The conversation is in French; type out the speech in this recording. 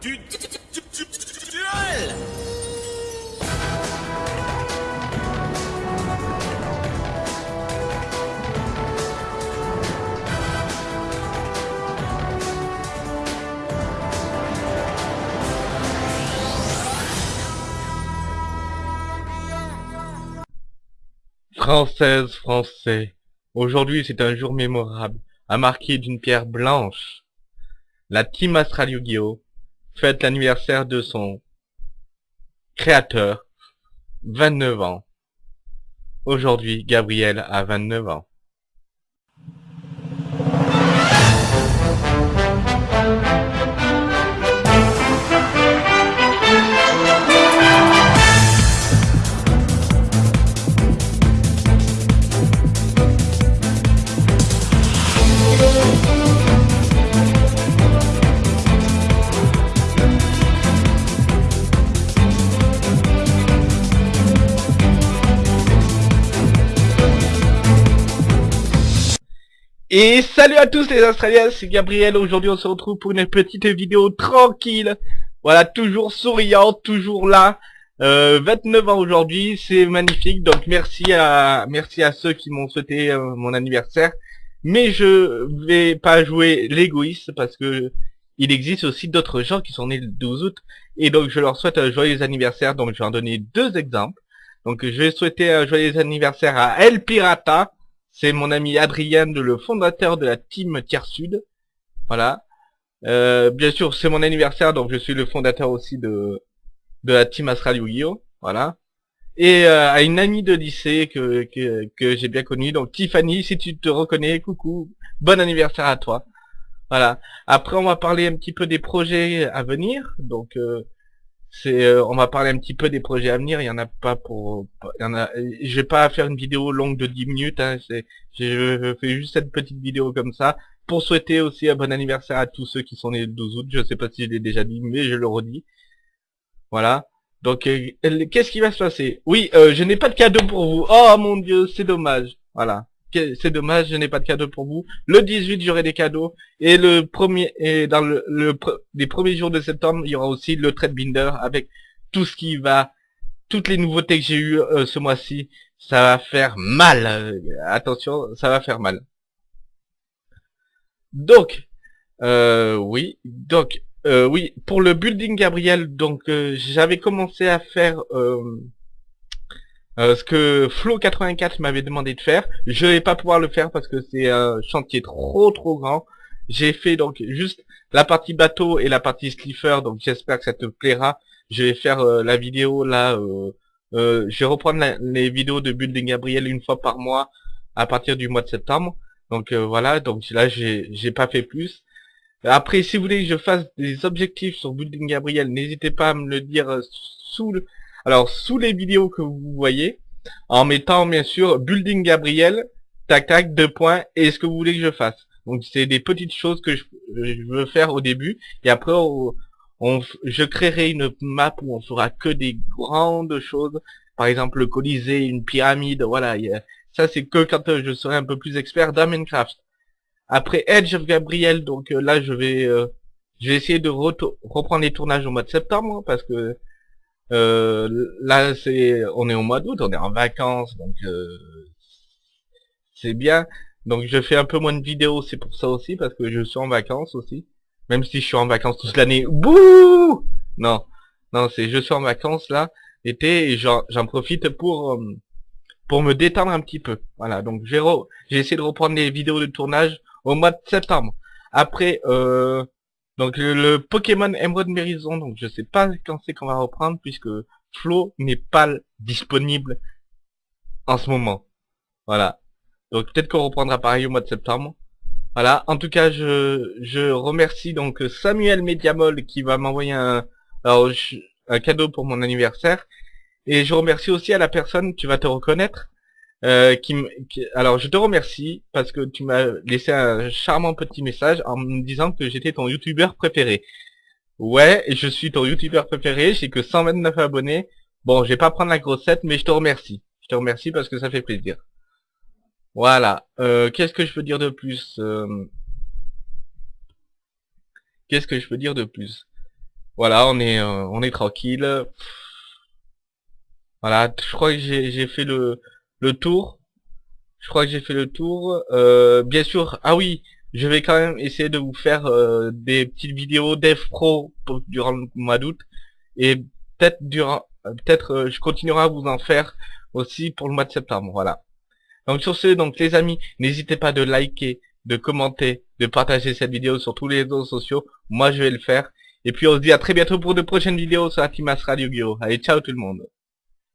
du du- du- du- du- duel Française, Français, aujourd'hui c'est un jour mémorable, à marquer d'une pierre blanche. La Team Astral Yu-Gi-Oh! Fête l'anniversaire de son créateur, 29 ans. Aujourd'hui, Gabriel a 29 ans. Et salut à tous les Australiens, c'est Gabriel, aujourd'hui on se retrouve pour une petite vidéo tranquille. Voilà, toujours souriant, toujours là. Euh, 29 ans aujourd'hui, c'est magnifique, donc merci à merci à ceux qui m'ont souhaité euh, mon anniversaire. Mais je vais pas jouer l'égoïste parce que il existe aussi d'autres gens qui sont nés le 12 août. Et donc je leur souhaite un joyeux anniversaire, donc je vais en donner deux exemples. Donc je vais souhaiter un joyeux anniversaire à El Pirata, c'est mon ami Adrien, le fondateur de la team Tiers Sud. Voilà. Euh, bien sûr, c'est mon anniversaire, donc je suis le fondateur aussi de de la team Astral Yu-Gi-Oh! Voilà. Et euh, à une amie de lycée que que, que j'ai bien connue, donc Tiffany, si tu te reconnais, coucou, bon anniversaire à toi. Voilà. Après, on va parler un petit peu des projets à venir. Donc, euh, euh, on va parler un petit peu des projets à venir. Il y en a pas pour, il a. Je vais pas faire une vidéo longue de 10 minutes. Hein, c'est, je fais juste cette petite vidéo comme ça pour souhaiter aussi un bon anniversaire à tous ceux qui sont nés le 12 août. Je sais pas si je l'ai déjà dit, mais je le redis. Voilà. Donc, euh, qu'est-ce qui va se passer? Oui, euh, je n'ai pas de cadeau pour vous. Oh mon dieu, c'est dommage. Voilà. C'est dommage, je n'ai pas de cadeau pour vous. Le 18, j'aurai des cadeaux. Et le premier, et dans le, le les premiers jours de septembre, il y aura aussi le trade binder avec tout ce qui va, toutes les nouveautés que j'ai eues euh, ce mois-ci. Ça va faire mal. Euh, attention, ça va faire mal. Donc, euh, oui, donc, oui, pour le building Gabriel, donc j'avais commencé à faire euh, ce que Flo84 m'avait demandé de faire. Je vais pas pouvoir le faire parce que c'est un chantier trop trop grand. J'ai fait donc juste la partie bateau et la partie slipper, donc j'espère que ça te plaira. Je vais faire euh, la vidéo là, euh, je vais reprendre les vidéos de building Gabriel une fois par mois à partir du mois de septembre. Donc voilà, donc là j'ai pas fait plus. Après, si vous voulez que je fasse des objectifs sur Building Gabriel, n'hésitez pas à me le dire sous le, alors sous les vidéos que vous voyez, en mettant bien sûr Building Gabriel, tac tac, deux points, et ce que vous voulez que je fasse. Donc c'est des petites choses que je, je veux faire au début, et après on, on je créerai une map où on fera que des grandes choses, par exemple le Colisée, une pyramide, voilà. ça c'est que quand euh, je serai un peu plus expert dans Minecraft. Après Edge of Gabriel, donc euh, là je vais euh, je vais essayer de reprendre les tournages au mois de septembre hein, parce que euh, là c'est on est au mois d'août, on est en vacances donc euh, c'est bien. Donc je fais un peu moins de vidéos, c'est pour ça aussi parce que je suis en vacances aussi. Même si je suis en vacances toute l'année. Bouh Non, non c'est je suis en vacances là été et j'en profite pour euh, pour me détendre un petit peu. Voilà donc j'ai essayé de reprendre les vidéos de tournage au mois de septembre. Après, euh, donc le, Pokémon Emerald Mérison, donc je sais pas quand c'est qu'on va reprendre puisque Flo n'est pas disponible en ce moment. Voilà. Donc peut-être qu'on reprendra pareil au mois de septembre. Voilà. En tout cas, je, je remercie donc Samuel Mediamol qui va m'envoyer un, un cadeau pour mon anniversaire. Et je remercie aussi à la personne, tu vas te reconnaître, euh, qui, qui- alors je te remercie parce que tu m'as laissé un charmant petit message en me disant que j'étais ton youtubeur préféré. Ouais, je suis ton youtubeur préféré, j'ai que 129 abonnés. Bon, je vais pas prendre la grossette, mais je te remercie. Je te remercie parce que ça fait plaisir. Voilà. Euh, Qu'est-ce que je peux dire de plus Euh, Qu'est-ce que je peux dire de plus? Voilà, on est, euh, on est tranquille. Voilà, je crois que j'ai fait le, le tour. Je crois que j'ai fait le tour. Euh, bien sûr, ah oui, je vais quand même essayer de vous faire euh, des petites vidéos dev pro durant le mois d'août. Et peut-être durant, euh, peut-être euh, je continuerai à vous en faire aussi pour le mois de septembre. Voilà. Donc sur ce, donc les amis, n'hésitez pas de liker, de commenter, de partager cette vidéo sur tous les réseaux sociaux. Moi, je vais le faire. Et puis on se dit à très bientôt pour de prochaines vidéos sur la Team As Radio Guillaume. Allez, ciao tout le monde.